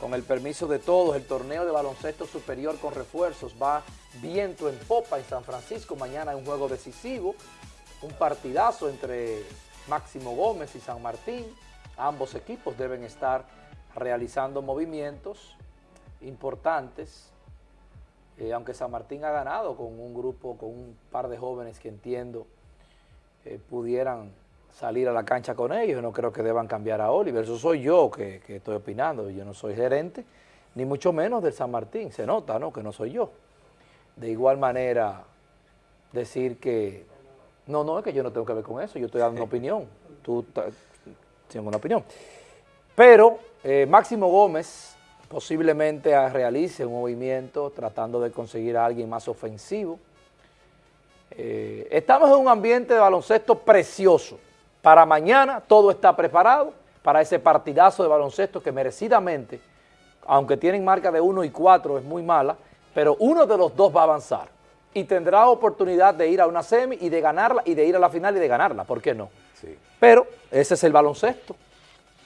con el permiso de todos, el torneo de baloncesto superior con refuerzos va viento en popa en San Francisco. Mañana hay un juego decisivo, un partidazo entre Máximo Gómez y San Martín. Ambos equipos deben estar realizando movimientos importantes, eh, aunque San Martín ha ganado con un grupo, con un par de jóvenes que entiendo eh, pudieran salir a la cancha con ellos, no creo que deban cambiar a Oliver, eso soy yo que, estoy opinando, yo no soy gerente, ni mucho menos del San Martín, se nota, ¿no?, que no soy yo. De igual manera, decir que, no, no, es que yo no tengo que ver con eso, yo estoy dando una opinión, tú tienes una opinión. Pero eh, Máximo Gómez posiblemente realice un movimiento tratando de conseguir a alguien más ofensivo. Eh, estamos en un ambiente de baloncesto precioso, para mañana todo está preparado para ese partidazo de baloncesto que merecidamente, aunque tienen marca de 1 y 4, es muy mala, pero uno de los dos va a avanzar y tendrá oportunidad de ir a una semi y de ganarla y de ir a la final y de ganarla, ¿por qué no? Sí. Pero ese es el baloncesto.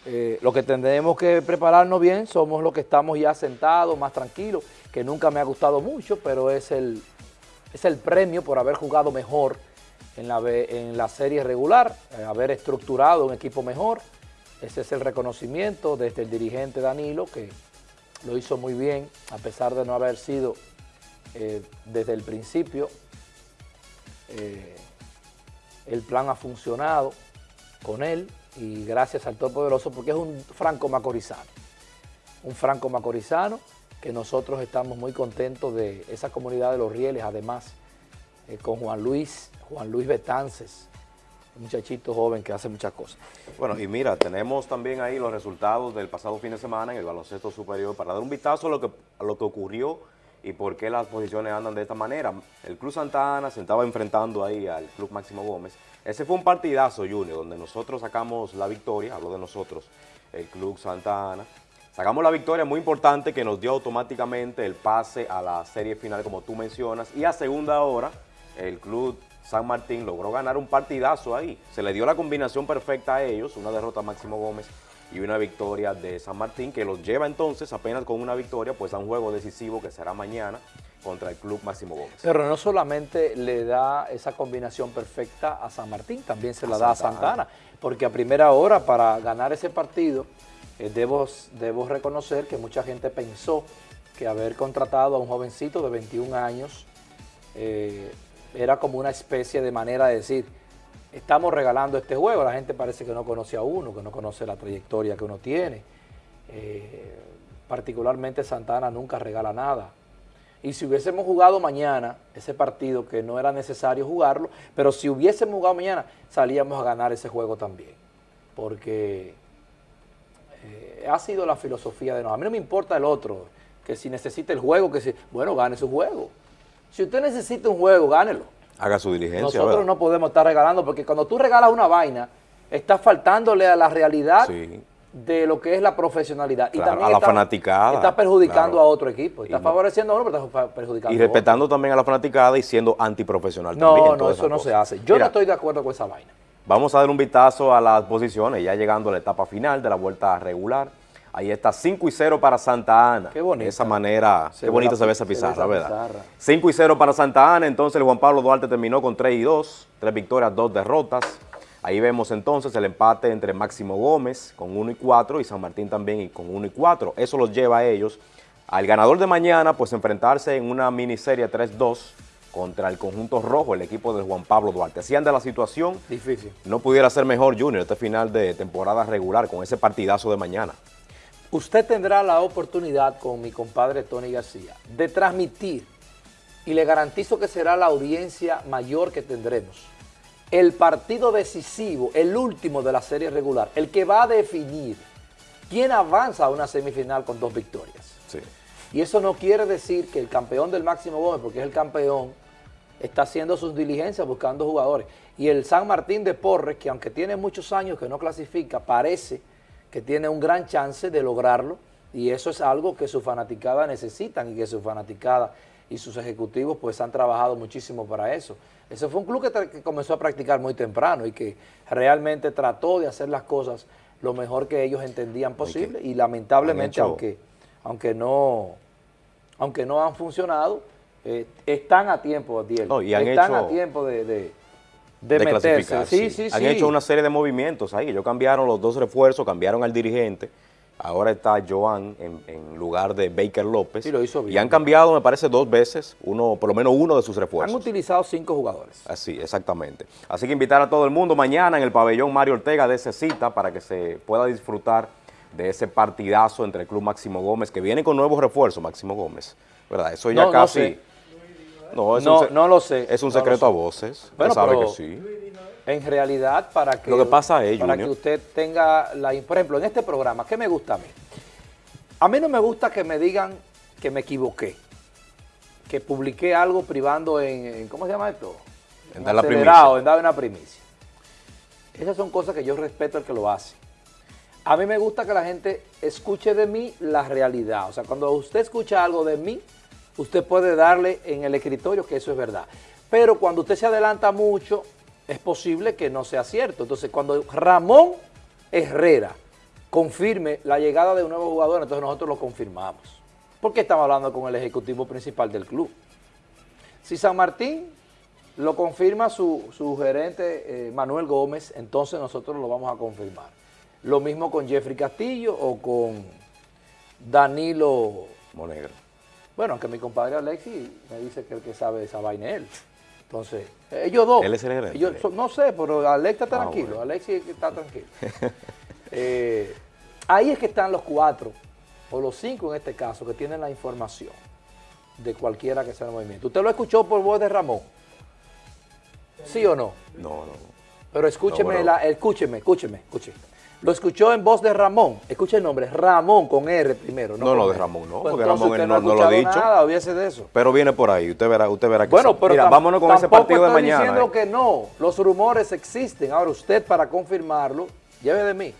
Eh, lo que tendremos que prepararnos bien somos los que estamos ya sentados, más tranquilos, que nunca me ha gustado mucho, pero es el, es el premio por haber jugado mejor en la, en la serie regular, eh, haber estructurado un equipo mejor. Ese es el reconocimiento desde el dirigente Danilo, que lo hizo muy bien, a pesar de no haber sido eh, desde el principio. Eh, el plan ha funcionado con él y gracias al Todopoderoso porque es un franco macorizano. Un franco macorizano que nosotros estamos muy contentos de esa comunidad de los rieles, además con Juan Luis Juan Luis Betances, un muchachito joven que hace muchas cosas. Bueno, y mira, tenemos también ahí los resultados del pasado fin de semana en el baloncesto superior para dar un vistazo a lo que, a lo que ocurrió y por qué las posiciones andan de esta manera. El Club Santa Ana se estaba enfrentando ahí al Club Máximo Gómez. Ese fue un partidazo, Junior, donde nosotros sacamos la victoria, hablo de nosotros, el Club Santa Ana. Sacamos la victoria muy importante que nos dio automáticamente el pase a la serie final, como tú mencionas, y a segunda hora el Club San Martín logró ganar un partidazo ahí. Se le dio la combinación perfecta a ellos, una derrota a Máximo Gómez y una victoria de San Martín, que los lleva entonces apenas con una victoria, pues a un juego decisivo que será mañana contra el Club Máximo Gómez. Pero no solamente le da esa combinación perfecta a San Martín, también se la da a Santana, porque a primera hora para ganar ese partido, eh, debo, debo reconocer que mucha gente pensó que haber contratado a un jovencito de 21 años eh, era como una especie de manera de decir, estamos regalando este juego, la gente parece que no conoce a uno, que no conoce la trayectoria que uno tiene. Eh, particularmente Santana nunca regala nada. Y si hubiésemos jugado mañana ese partido, que no era necesario jugarlo, pero si hubiésemos jugado mañana, salíamos a ganar ese juego también. Porque eh, ha sido la filosofía de no. A mí no me importa el otro, que si necesita el juego, que si, bueno, gane su juego. Si usted necesita un juego, gánelo. Haga su diligencia. Nosotros no podemos estar regalando, porque cuando tú regalas una vaina, estás faltándole a la realidad de lo que es la profesionalidad. y también a la fanaticada. Está perjudicando a otro equipo. Está favoreciendo a uno, pero está perjudicando Y respetando también a la fanaticada y siendo antiprofesional no, también. No, eso no se hace. Yo no estoy de acuerdo con esa vaina. Vamos a dar un vistazo a las posiciones, ya llegando a la etapa final de la vuelta regular. Ahí está 5 y 0 para Santa Ana. Qué bonito. De esa manera, qué bonito se ve esa pizarra, ¿verdad? 5 y 0 para Santa Ana, entonces el Juan Pablo Duarte terminó con 3 y 2, 3 victorias, 2 derrotas. Ahí vemos entonces el empate entre Máximo Gómez con 1 y 4 y San Martín también con 1 y 4. Eso los lleva a ellos al ganador de mañana, pues enfrentarse en una miniserie 3-2 contra el conjunto rojo, el equipo de Juan Pablo Duarte. Así anda la situación. Difícil. No pudiera ser mejor, Junior, este final de temporada regular con ese partidazo de mañana. Usted tendrá la oportunidad con mi compadre Tony García de transmitir, y le garantizo que será la audiencia mayor que tendremos, el partido decisivo, el último de la serie regular, el que va a definir quién avanza a una semifinal con dos victorias. Y eso no quiere decir que el campeón del Máximo Gómez, porque es el campeón, está haciendo sus diligencias buscando jugadores. Y el San Martín de Porres, que aunque tiene muchos años que no clasifica, parece que tiene un gran chance de lograrlo y eso es algo que su fanaticada necesitan y que su fanaticada y sus ejecutivos pues han trabajado muchísimo para eso. Ese fue un club que, comenzó a practicar muy temprano y que realmente trató de hacer las cosas lo mejor que ellos entendían posible y lamentablemente aunque aunque no, aunque no han funcionado, eh, están a tiempo, Diel. No, y han están hecho- a tiempo de, de, de de clasificar, Sí, sí, Han sí. hecho una serie de movimientos ahí. Ellos cambiaron los dos refuerzos, cambiaron al dirigente. Ahora está Joan en, en lugar de Baker López. Sí, lo hizo bien. Y han cambiado, me parece, dos veces, uno, por lo menos uno de sus Han refuerzos. utilizado cinco jugadores. Así, exactamente. Así que invitar a todo el mundo mañana en el pabellón Mario Ortega de ese cita para que se pueda disfrutar de ese partidazo entre el Club Máximo Gómez, que viene con nuevos refuerzos, Máximo Gómez. ¿Verdad? Eso ya No, casi... No, es No, un, no lo sé. Es un secreto a voces. Bueno, sabe pero- que sí. En realidad, para que, Lo que pasa es, para Junior. que usted tenga la... Por ejemplo, en este programa, ¿qué me gusta a mí? A mí no me gusta que me digan que me equivoqué, que publiqué algo privando en, en- ¿cómo se llama esto? En dar la primicia. en dar una primicia. Esas son cosas que yo respeto al que lo hace. A mí me gusta que la gente escuche de mí la realidad. O sea, cuando usted escucha algo de mí, usted puede darle en el escritorio que eso es verdad. Pero cuando usted se adelanta mucho, es posible que no sea cierto. Entonces, cuando Ramón Herrera confirme la llegada de un nuevo jugador, entonces nosotros lo confirmamos. Porque estamos hablando con el ejecutivo principal del club. Si San Martín lo confirma su, su gerente eh, Manuel Gómez, entonces nosotros lo vamos a confirmar. Lo mismo con Jeffrey Castillo o con Danilo, Monegro. Bueno, aunque mi compadre Alexi me dice que el que sabe de esa vaina es él. Entonces, ellos dos. Él es el gerente. ellos no sé, pero Alex está Ah, tranquilo, bueno. Alexi está tranquilo. Eh, ahí es que están los cuatro, o los cinco en este caso, que tienen la información de cualquiera que sea el movimiento. ¿Usted lo escuchó por voz de Ramón? ¿Sí o no? No, no. Pero escúcheme, No, pero- la- escúcheme, escúcheme, escúcheme. Lo escuchó en voz de Ramón. Escuche el nombre, Ramón con R primero. No, con no, de. Ramón no, Pues porque Ramón usted no, no- no lo ha dicho. nada, olvídese de eso. Pero viene por ahí, usted verá, usted verá que Bueno, sí. pero Mira, vámonos con ese partido de estoy mañana. diciendo eh. que no, los rumores existen. Ahora usted para confirmarlo, lleve de mí.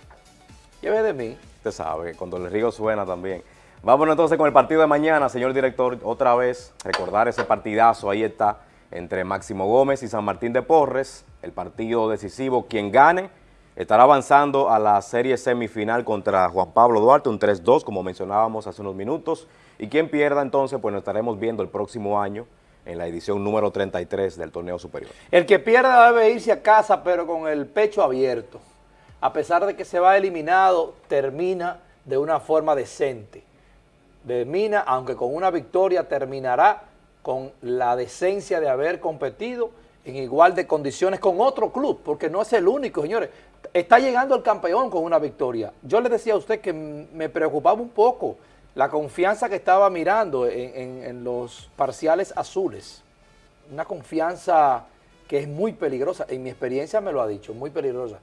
Lleve de mí. Usted sabe, cuando el río suena también. Vámonos entonces con el partido de mañana, señor director. Otra vez, recordar ese partidazo, ahí está, entre Máximo Gómez y San Martín de Porres. El partido decisivo, quien gane, estará avanzando a la serie semifinal contra Juan Pablo Duarte, un 3-2, como mencionábamos hace unos minutos. Y quien pierda entonces, pues nos estaremos viendo el próximo año en la edición número 33 del torneo superior. El que pierda debe irse a casa, pero con el pecho abierto. A pesar de que se va eliminado, termina de una forma decente. Termina, aunque con una victoria, terminará con la decencia de haber competido en igual de condiciones con otro club, porque no es el único, señores. Está llegando el campeón con una victoria. Yo le decía a usted que me preocupaba un poco la confianza que estaba mirando en, en- en los parciales azules una confianza que es muy peligrosa, en mi experiencia me lo ha dicho, muy peligrosa.